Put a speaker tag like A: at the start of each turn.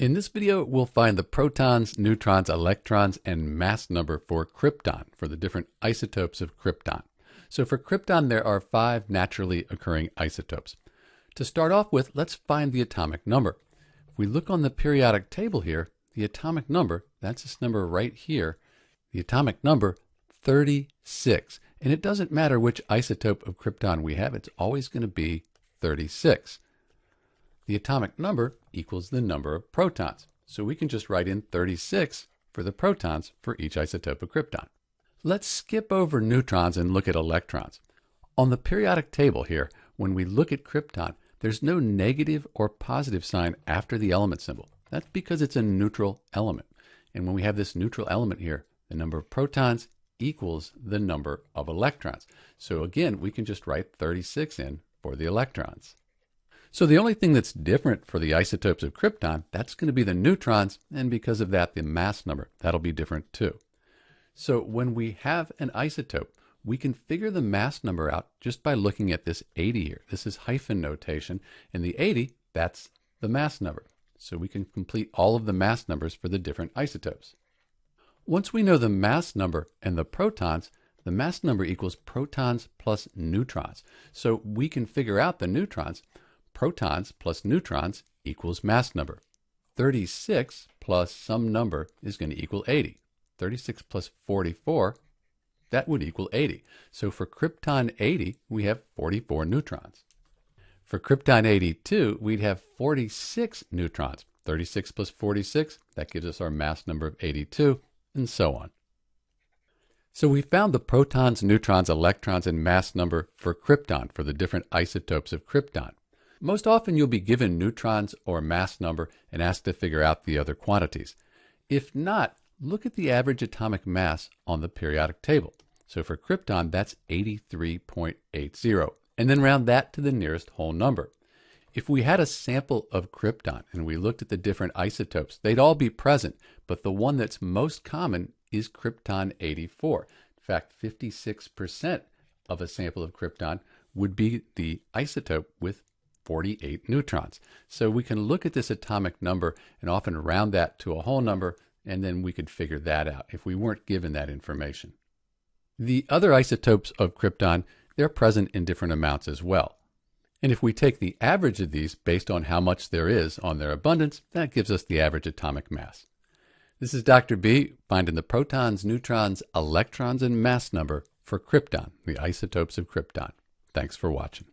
A: In this video, we'll find the protons, neutrons, electrons, and mass number for krypton, for the different isotopes of krypton. So for krypton, there are five naturally occurring isotopes. To start off with, let's find the atomic number. If we look on the periodic table here, the atomic number, that's this number right here, the atomic number 36. And it doesn't matter which isotope of krypton we have, it's always going to be 36 the atomic number equals the number of protons. So we can just write in 36 for the protons for each isotope of krypton. Let's skip over neutrons and look at electrons. On the periodic table here, when we look at krypton, there's no negative or positive sign after the element symbol. That's because it's a neutral element. And when we have this neutral element here, the number of protons equals the number of electrons. So again, we can just write 36 in for the electrons. So the only thing that's different for the isotopes of krypton, that's going to be the neutrons, and because of that, the mass number. That'll be different too. So when we have an isotope, we can figure the mass number out just by looking at this 80 here. This is hyphen notation, and the 80, that's the mass number. So we can complete all of the mass numbers for the different isotopes. Once we know the mass number and the protons, the mass number equals protons plus neutrons. So we can figure out the neutrons protons plus neutrons equals mass number. 36 plus some number is going to equal 80. 36 plus 44, that would equal 80. So for krypton 80, we have 44 neutrons. For krypton 82, we'd have 46 neutrons. 36 plus 46, that gives us our mass number of 82, and so on. So we found the protons, neutrons, electrons, and mass number for krypton, for the different isotopes of krypton. Most often you'll be given neutrons or mass number and asked to figure out the other quantities. If not, look at the average atomic mass on the periodic table. So for krypton, that's 83.80, and then round that to the nearest whole number. If we had a sample of krypton and we looked at the different isotopes, they'd all be present, but the one that's most common is krypton 84. In fact, 56% of a sample of krypton would be the isotope with 48 neutrons. So we can look at this atomic number and often round that to a whole number, and then we could figure that out if we weren't given that information. The other isotopes of krypton, they're present in different amounts as well. And if we take the average of these based on how much there is on their abundance, that gives us the average atomic mass. This is Dr. B, finding the protons, neutrons, electrons, and mass number for krypton, the isotopes of krypton. Thanks for watching.